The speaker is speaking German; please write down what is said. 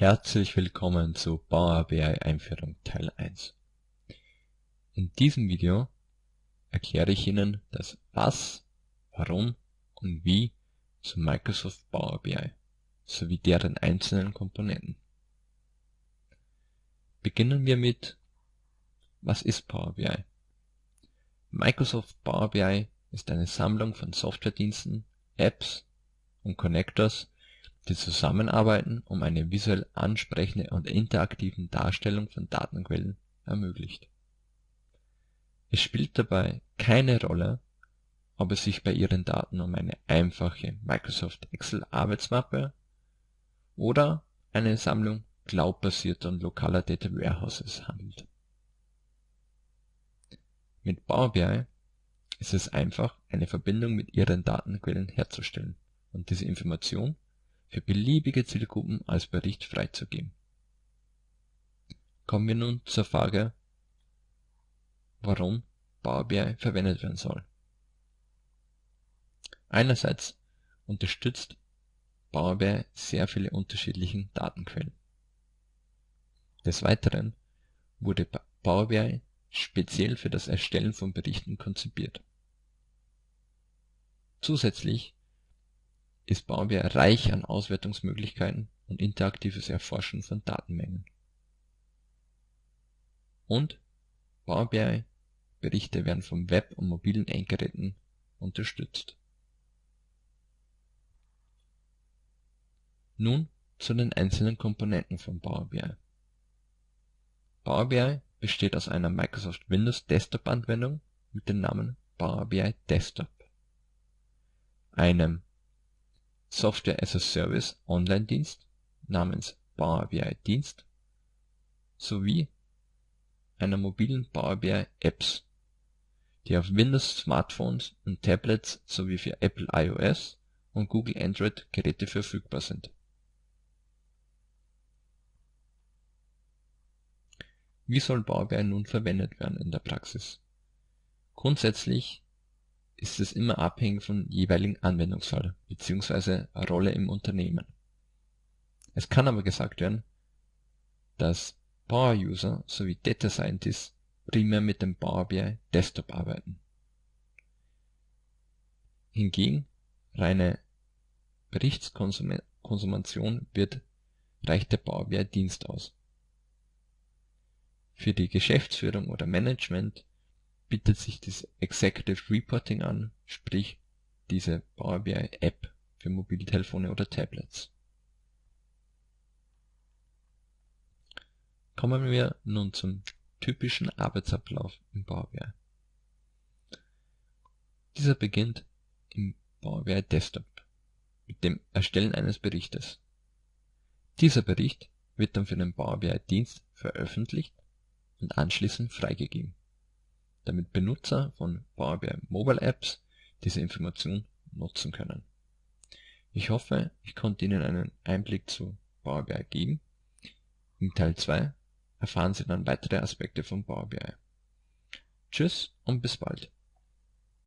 Herzlich willkommen zu Power BI Einführung Teil 1. In diesem Video erkläre ich Ihnen das Was, Warum und Wie zu Microsoft Power BI sowie deren einzelnen Komponenten. Beginnen wir mit Was ist Power BI? Microsoft Power BI ist eine Sammlung von Softwarediensten, Apps und Connectors, die zusammenarbeiten, um eine visuell ansprechende und interaktive Darstellung von Datenquellen ermöglicht. Es spielt dabei keine Rolle, ob es sich bei Ihren Daten um eine einfache Microsoft Excel Arbeitsmappe oder eine Sammlung cloudbasierter und lokaler Data Warehouses handelt. Mit Power BI ist es einfach, eine Verbindung mit Ihren Datenquellen herzustellen und diese Information für beliebige Zielgruppen als Bericht freizugeben. Kommen wir nun zur Frage, warum Power BI verwendet werden soll. Einerseits unterstützt Power BI sehr viele unterschiedliche Datenquellen. Des Weiteren wurde Power BI speziell für das Erstellen von Berichten konzipiert. Zusätzlich ist BI reich an Auswertungsmöglichkeiten und interaktives Erforschen von Datenmengen. Und Power BI Berichte werden vom Web und mobilen Endgeräten unterstützt. Nun zu den einzelnen Komponenten von Power BI. Power BI besteht aus einer Microsoft Windows Desktop Anwendung mit dem Namen Power BI Desktop, einem Software as a Service Online-Dienst namens Power BI Dienst sowie einer mobilen Power BI Apps, die auf Windows Smartphones und Tablets sowie für Apple iOS und Google Android Geräte verfügbar sind. Wie soll Power BI nun verwendet werden in der Praxis? Grundsätzlich ist es immer abhängig vom jeweiligen Anwendungsfall bzw. Rolle im Unternehmen. Es kann aber gesagt werden, dass Power User sowie Data Scientists primär mit dem Power BI Desktop arbeiten. Hingegen reine Berichtskonsumation wird reicht der Power BI Dienst aus. Für die Geschäftsführung oder Management bietet sich das Executive Reporting an, sprich diese Power BI App für Mobiltelefone oder Tablets. Kommen wir nun zum typischen Arbeitsablauf im Power BI. Dieser beginnt im Power BI Desktop mit dem Erstellen eines Berichtes. Dieser Bericht wird dann für den Power BI Dienst veröffentlicht und anschließend freigegeben damit Benutzer von Power BI Mobile Apps diese Information nutzen können. Ich hoffe, ich konnte Ihnen einen Einblick zu Power BI geben. In Teil 2 erfahren Sie dann weitere Aspekte von Power BI. Tschüss und bis bald.